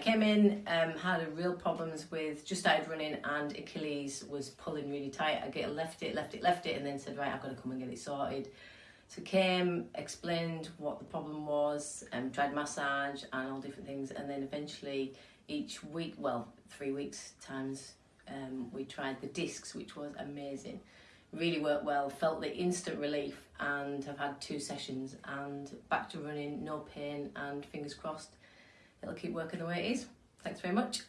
came in, um, had a real problems with, just started running and Achilles was pulling really tight. I get left it, left it, left it and then said, right, I've got to come and get it sorted. So came, explained what the problem was, um, tried massage and all different things and then eventually each week, well, three weeks times, um, we tried the discs, which was amazing. Really worked well, felt the instant relief and have had two sessions and back to running, no pain and fingers crossed it'll keep working the way it is. Thanks very much.